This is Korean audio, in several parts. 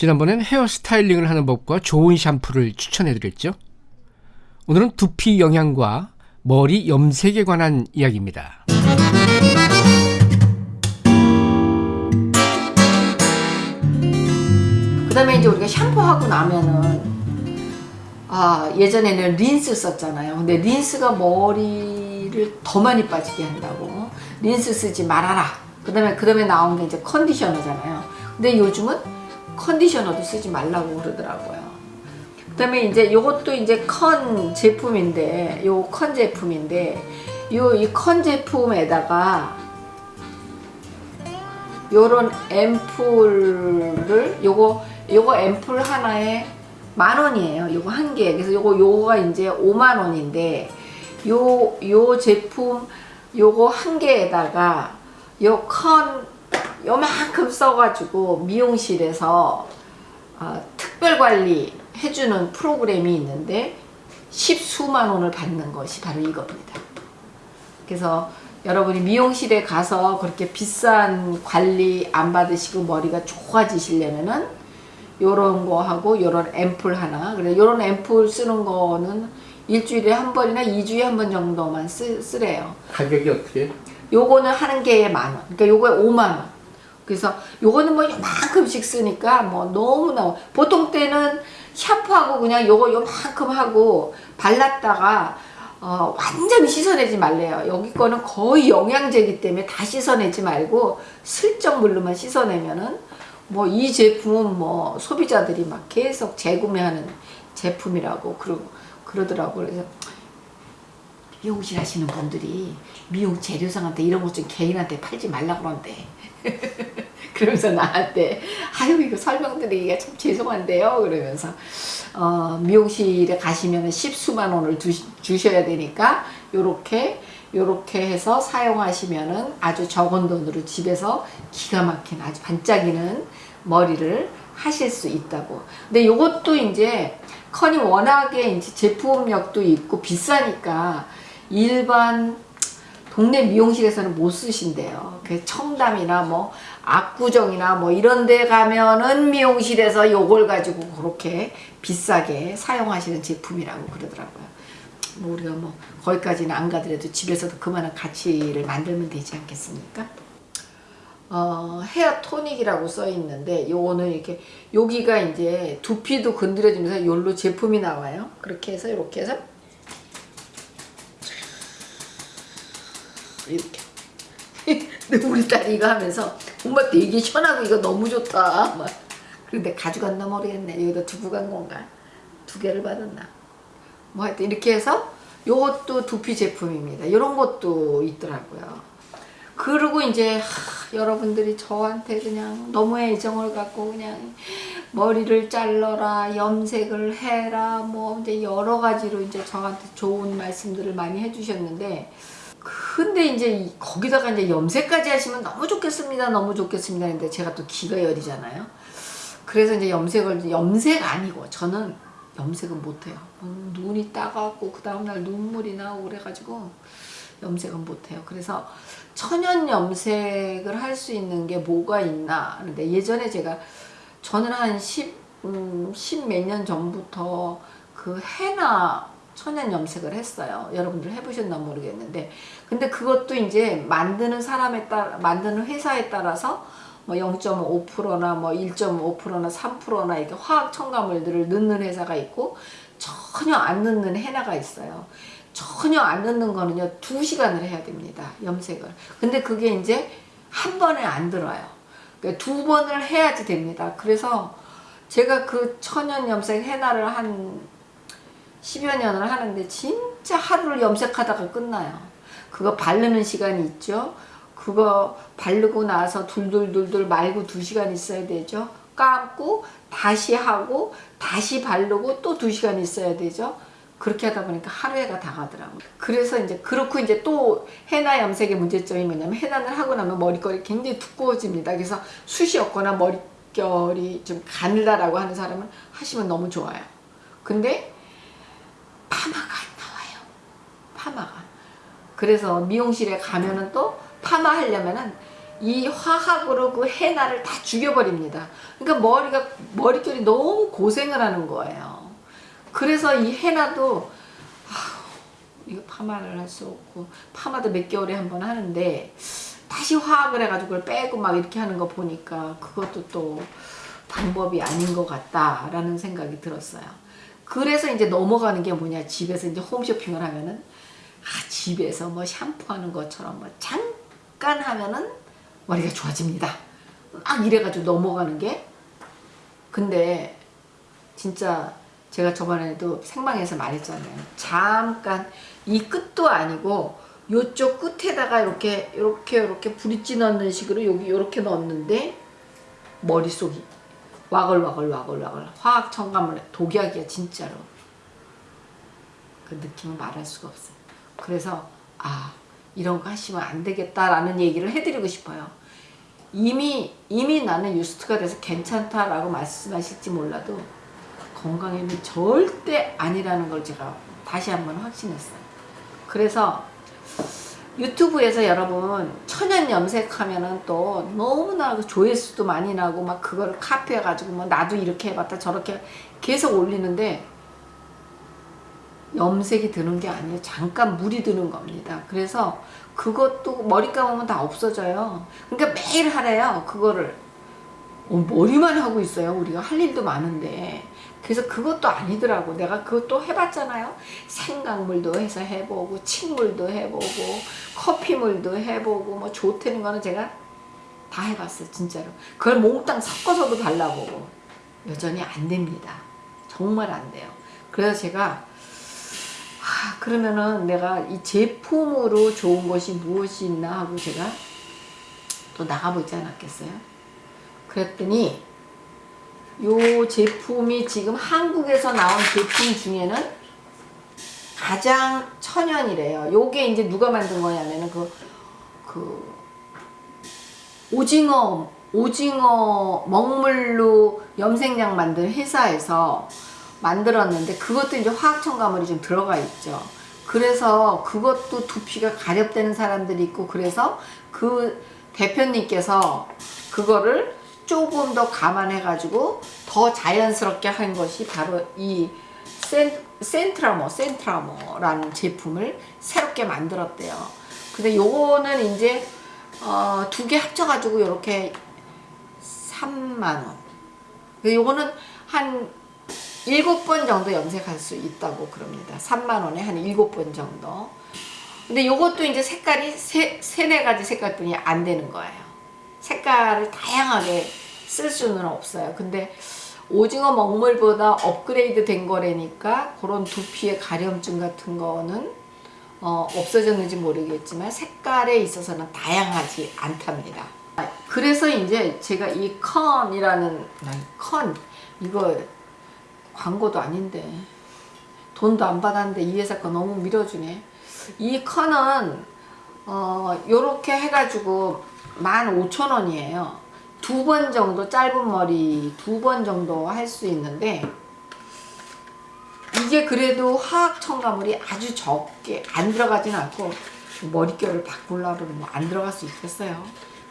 지난번엔 헤어 스타일링을 하는 법과 좋은 샴푸를 추천해드렸죠. 오늘은 두피 영양과 머리 염색에 관한 이야기입니다. 그 다음에 이제 우리가 샴푸하고 나면은 아 예전에는 린스 썼잖아요 근데 린스가 머리를 더 많이 빠지게 한다고 린스 쓰지 말아라 그 다음에 그 다음에 나온 게 이제 컨디셔너잖아요 근데 요즘은 컨디셔너도 쓰지 말라고 그러더라고요 그 다음에 이제 요것도 이제 컨 제품인데 요 컨 제품인데 요 이 컨 제품에다가 요런 앰플을 요거 요거 앰플 하나에 만 원이에요. 요거 한 개. 그래서 요거 요거가 이제 5만 원인데 요 요 제품 요거 한 개에다가 요컨 요만큼 써가지고 미용실에서 어, 특별 관리 해주는 프로그램이 있는데 십수만 원을 받는 것이 바로 이겁니다. 그래서 여러분이 미용실에 가서 그렇게 비싼 관리 안 받으시고 머리가 좋아지시려면은 요런 거 하고 요런 앰플 하나 그래 요런 앰플 쓰는 거는 일주일에 한 번이나 2주에 한 번 정도만 쓰, 쓰래요 가격이 어떻게? 요거는 하는 개에 만원 그러니까 요거에 5만 원 그래서 요거는 뭐 요만큼씩 쓰니까 뭐 너무나 보통 때는 샤프하고 그냥 요거 요만큼 하고 발랐다가 어, 완전히 씻어내지 말래요. 여기 거는 거의 영양제이기 때문에 다 씻어내지 말고 슬쩍 물로만 씻어내면은 뭐 이 제품은 뭐 소비자들이 막 계속 재구매하는 제품이라고 그러, 그러더라고요. 그래서 미용실 하시는 분들이 미용 재료상한테 이런 것 좀 개인한테 팔지 말라고 그러는데 그러면서 나한테 아유 이거 설명드리기가 참 죄송한데요 그러면서 어, 미용실에 가시면 십수만 원을 주, 주셔야 되니까 요렇게 요렇게 해서 사용하시면은 아주 적은 돈으로 집에서 기가 막힌 아주 반짝이는 머리를 하실 수 있다고 근데 요것도 이제 컨이 워낙에 이제 제품력도 있고 비싸니까 일반 동네 미용실에서는 못 쓰신대요. 그 청담이나 뭐 압구정이나 뭐 이런 데 가면은 미용실에서 요걸 가지고 그렇게 비싸게 사용하시는 제품이라고 그러더라고요. 뭐 우리가 뭐 거기까지는 안 가더라도 집에서도 그만한 가치를 만들면 되지 않겠습니까? 어, 헤어 토닉이라고 써 있는데 요거는 이렇게 여기가 이제 두피도 건드려주면서 요로 제품이 나와요. 그렇게 해서 이렇게 해서 이렇게 근데 우리 딸이 이거 하면서 엄마 되게 시원하고 이거 너무 좋다. 막. 그런데 가져갔나 모르겠네. 여기다 두고 간 건가? 두 개를 받았나? 뭐 하여튼 이렇게 해서 요것도 두피 제품입니다. 이런 것도 있더라고요. 그리고 이제 하, 여러분들이 저한테 그냥 너무 애정을 갖고 그냥 머리를 잘라라 염색을 해라 뭐 이제 여러 가지로 이제 저한테 좋은 말씀들을 많이 해주셨는데 근데 이제 거기다가 이제 염색까지 하시면 너무 좋겠습니다. 너무 좋겠습니다. 근데 제가 또 기가 열이잖아요. 그래서 이제 염색을 염색 아니고 저는 염색은 못해요. 음, 눈이 따갑고 그 다음날 눈물이 나고 그래가지고 염색은 못해요. 그래서 천연 염색을 할 수 있는 게 뭐가 있나 하는데 예전에 제가 저는 한 10, 음, 10몇 년 전부터 그 해나 천연 염색을 했어요. 여러분들 해보셨나 모르겠는데 근데 그것도 이제 만드는 사람에 따라 만드는 회사에 따라서 뭐 0.5%나 뭐 1.5%나 3%나 이렇게 화학 첨가물들을 넣는 회사가 있고 전혀 안 넣는 해나가 있어요. 전혀 안 넣는 거는요 2시간을 해야 됩니다. 염색을. 근데 그게 이제 한 번에 안 들어요. 그러니까 두 번을 해야지 됩니다. 그래서 제가 그 천연 염색 해나를 한 10여 년을 하는데 진짜 하루를 염색하다가 끝나요. 그거 바르는 시간이 있죠. 그거 바르고 나서 둘둘둘둘 말고 2시간 있어야 되죠. 감고 다시 하고 다시 바르고 또 2시간 있어야 되죠. 그렇게 하다 보니까 하루에가 다 가더라고요. 그래서 이제 그렇고 이제 또 해나 염색의 문제점이 뭐냐면 해나를 하고 나면 머리결이 굉장히 두꺼워집니다. 그래서 숱이 없거나 머릿결이 좀 가늘다라고 하는 사람은 하시면 너무 좋아요. 근데 파마가 안 나와요. 파마가. 그래서 미용실에 가면은 또 파마 하려면은 이 화학으로 그 해나를 다 죽여버립니다. 그러니까 머리가 머릿결이 너무 고생을 하는 거예요. 그래서 이 해나도 아휴, 이거 파마를 할 수 없고 파마도 몇 개월에 한 번 하는데 다시 화학을 해가지고 그걸 빼고 막 이렇게 하는 거 보니까 그것도 또 방법이 아닌 것 같다라는 생각이 들었어요. 그래서 이제 넘어가는 게 뭐냐 집에서 이제 홈쇼핑을 하면은 아 집에서 뭐 샴푸하는 것처럼 뭐 잠깐 하면은 머리가 좋아집니다. 막 이래가지고 넘어가는 게 근데 진짜 제가 저번에도 생방에서 말했잖아요. 잠깐 이 끝도 아니고 요쪽 끝에다가 이렇게 이렇게 이렇게 브릿지 넣는 식으로 여기 이렇게 넣었는데 머릿속이 와글와글 와글와글 화학 첨가물 독약이야 진짜로 그 느낌을 말할 수가 없어요. 그래서 아 이런 거 하시면 안 되겠다라는 얘기를 해드리고 싶어요. 이미 이미 나는 유스트가 돼서 괜찮다라고 말씀하실지 몰라도 건강에는 절대 아니라는 걸 제가 다시 한번 확신했어요. 그래서 유튜브에서 여러분 천연 염색하면은 또 너무나 그 조회수도 많이 나고 막 그거를 카피해 가지고 뭐 나도 이렇게 해봤다 저렇게 계속 올리는데 염색이 드는 게 아니에요. 잠깐 물이 드는 겁니다. 그래서 그것도 머리 감으면 다 없어져요. 그러니까 매일 하래요. 그거를. 어, 머리만 하고 있어요. 우리가 할 일도 많은데. 그래서 그것도 아니더라고. 내가 그것도 해봤잖아요. 생강물도 해서 해보고, 침물도 해보고, 커피물도 해보고, 뭐 좋다는 거는 제가 다 해봤어요. 진짜로. 그걸 몽땅 섞어서도 발라보고. 여전히 안 됩니다. 정말 안 돼요. 그래서 제가 아, 그러면은 내가 이 제품으로 좋은 것이 무엇이 있나 하고 제가 또 나가보지 않았겠어요? 그랬더니 요 제품이 지금 한국에서 나온 제품 중에는 가장 천연이래요. 요게 이제 누가 만든 거냐면은 그, 그, 오징어, 오징어 먹물로 염색약 만든 회사에서 만들었는데 그것도 이제 화학 첨가물이 좀 들어가 있죠. 그래서 그것도 두피가 가렵되는 사람들이 있고 그래서 그 대표님께서 그거를 조금 더 감안해 가지고 더 자연스럽게 한 것이 바로 이 센, 센트라모 센트라모라는 제품을 새롭게 만들었대요. 근데 요거는 이제 어, 두 개 합쳐 가지고 이렇게 3만 원. 근데 요거는 한 일곱 번 정도 염색할 수 있다고 그럽니다. 3만 원에 한 일곱 번 정도. 근데 요것도 이제 색깔이 세, 세네 가지 색깔뿐이 안 되는 거예요. 색깔을 다양하게 쓸 수는 없어요. 근데 오징어 먹물보다 업그레이드 된 거라니까 그런 두피의 가려움증 같은 거는 어, 없어졌는지 모르겠지만 색깔에 있어서는 다양하지 않답니다. 그래서 이제 제가 이 컨이라는 컨 이거 광고도 아닌데 돈도 안 받았는데 이 회사 거 너무 밀어주네 이 컨은 어 요렇게 해가지고 15,000원이에요. 두 번 정도 짧은 머리 두 번 정도 할 수 있는데 이게 그래도 화학 첨가물이 아주 적게 안 들어가진 않고 머릿결을 바꾸려고 그러면 안 들어갈 수 있겠어요?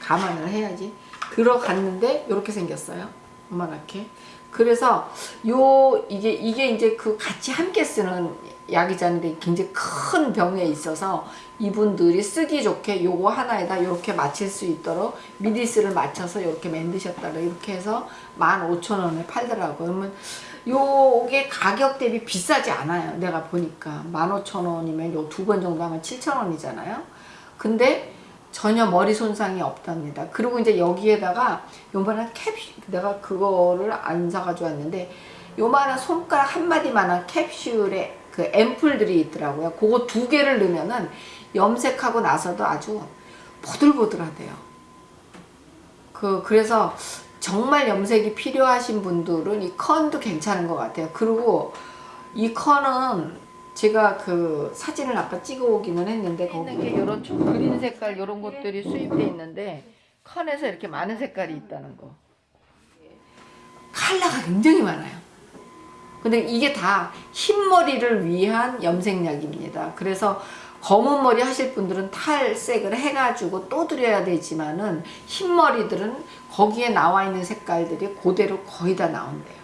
감안을 해야지. 들어갔는데 이렇게 생겼어요. 요만하게. 그래서 요 이게 이게 이제 그 같이 함께 쓰는 약이잖아요. 굉장히 큰 병에 있어서 이분들이 쓰기 좋게 요거 하나에다 이렇게 맞출 수 있도록 미디스를 맞춰서 이렇게 만드셨다. 이렇게 해서 15,000원에 팔더라고요. 그러면 요게 가격 대비 비싸지 않아요. 내가 보니까 15,000원이면 요 두 번 정도 하면 7,000원이잖아요. 근데 전혀 머리 손상이 없답니다. 그리고 이제 여기에다가 요만한 캡슐, 내가 그거를 안 사가지고 왔는데 요만한 손가락 한 마디만한 캡슐에 그 앰플들이 있더라고요. 그거 두 개를 넣으면은 염색하고 나서도 아주 보들보들하대요. 그, 그래서 정말 염색이 필요하신 분들은 이 컨도 괜찮은 것 같아요. 그리고 이 컨은 제가 그 사진을 아까 찍어 오기는 했는데 거기 있는 게 이런 그린 색깔 이런 것들이 수입돼 있는데 컨에서 이렇게 많은 색깔이 있다는 거 컬러가 굉장히 많아요 근데 이게 다 흰머리를 위한 염색약입니다 그래서 검은 머리 하실 분들은 탈색을 해가지고 또 드려야 되지만은 흰 머리들은 거기에 나와 있는 색깔들이 그대로 거의 다 나온대요.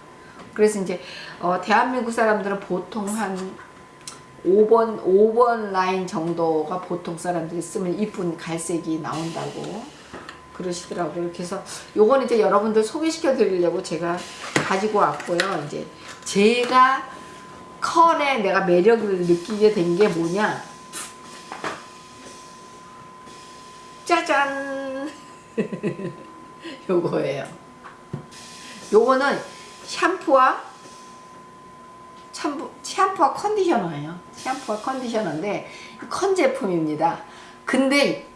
그래서 이제 어, 대한민국 사람들은 보통 한 5번 5번 라인 정도가 보통 사람들이 쓰면 이쁜 갈색이 나온다고 그러시더라고요. 그래서 요건 이제 여러분들 소개시켜 드리려고 제가 가지고 왔고요. 이제 제가 컬에 내가 매력을 느끼게 된 게 뭐냐? 짜잔! 요거예요. 요거는 샴푸와 샴푸, 샴푸와 컨디셔너예요. 샴푸와 컨디셔너인데 컨 제품입니다. 근데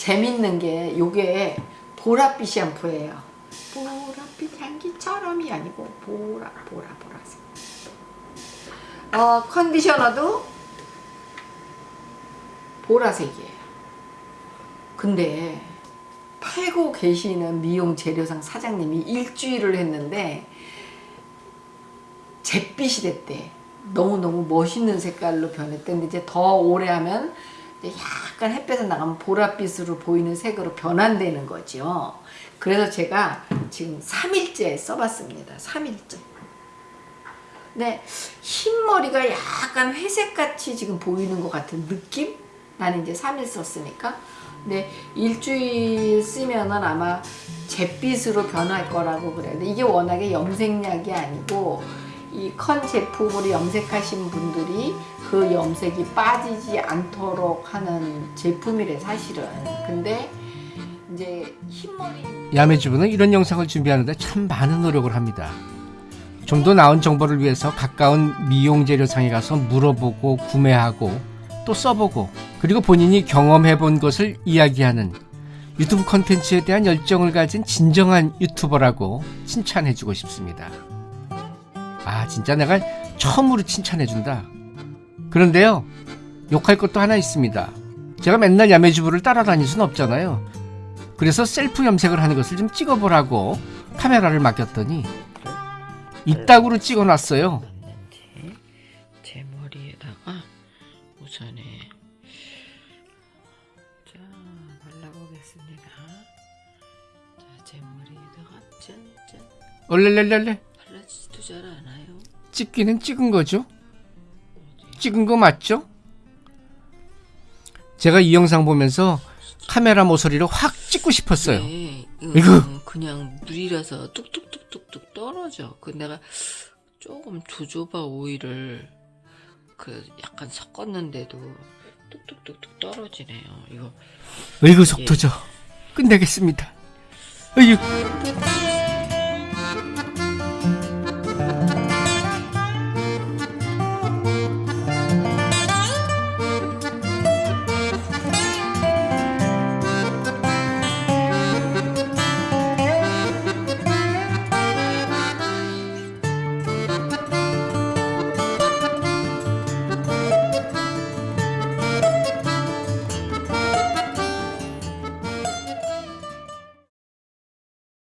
재밌는 게 요게 보랏빛 샴푸예요. 보랏빛 향기처럼이 아니고 보라 보라 보라색. 어 컨디셔너도 보라색이에요. 근데 팔고 계시는 미용 재료상 사장님이 일주일을 했는데 잿빛이 됐대. 너무너무 멋있는 색깔로 변했대. 근데 이제 더 오래 하면 약간 햇볕에 나가면 보랏빛으로 보이는 색으로 변한다는 거죠. 그래서 제가 지금 3일째 써봤습니다. 3일째. 근데 흰머리가 약간 회색같이 지금 보이는 것 같은 느낌? 나는 이제 3일 썼으니까. 근데 일주일 쓰면은 아마 잿빛으로 변할 거라고 그래요. 근데 이게 워낙에 염색약이 아니고 이 컨 제품으로 염색하신 분들이 그 염색이 빠지지 않도록 하는 제품이래 사실은. 근데 이제 흰머리 야매주부는 이런 영상을 준비하는데 참 많은 노력을 합니다. 좀 더 나은 정보를 위해서 가까운 미용 재료상에 가서 물어보고 구매하고 또 써보고 그리고 본인이 경험해 본 것을 이야기하는 유튜브 콘텐츠에 대한 열정을 가진 진정한 유튜버라고 칭찬해 주고 싶습니다. 아, 진짜 내가 처음으로 칭찬해 준다. 그런데요, 욕할 것도 하나 있습니다. 제가 맨날 야매주부를 따라다닐 순 없잖아요. 그래서 셀프 염색을 하는 것을 좀 찍어보라고 카메라를 맡겼더니 이따구로 찍어놨어요. 제, 제 머리에다가 우선에 자 발라보겠습니다. 자, 제 머리에다가 짠짠 얼렐렐렐레 찍기는 찍은 거죠? 찍은 거 맞죠? 제가 이 영상 보면서 카메라 모서리를 확 찍고 싶었어요. 네, 이거. 이거 그냥 물이라서 뚝뚝뚝뚝뚝 떨어져. 그 내가 조금 조조바 오일을 그 약간 섞었는데도 뚝뚝뚝뚝 떨어지네요. 이거 의구 속도죠. 끝내겠습니다. 어휴.